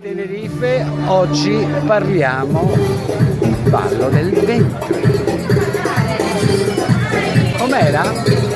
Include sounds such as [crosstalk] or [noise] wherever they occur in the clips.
Tenerife oggi parliamo di ballo del ventre. Com'era?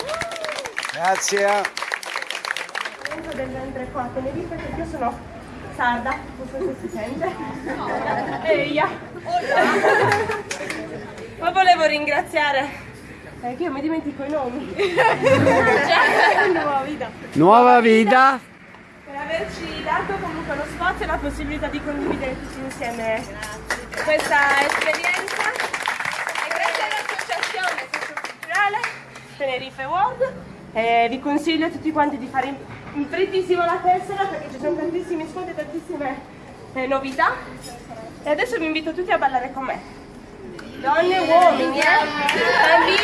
Grazie! del ventre qua a Tenerife perché io sono sarda, non so se si sente. Eia! Ma volevo ringraziare, eh, che io mi dimentico i nomi. [laughs] Cioè, nuova vita. Nuova vita! Per averci dato comunque lo spazio e la possibilità di condividere tutti insieme questa esperienza. E grazie all'associazione socioculturale Tenerife World eh, vi consiglio a tutti quanti di fare in, frettissimo la tessera perché ci sono tantissimi sconti e tantissime eh, novità. E adesso vi invito tutti a ballare con me. Donne e uomini, eh? bambini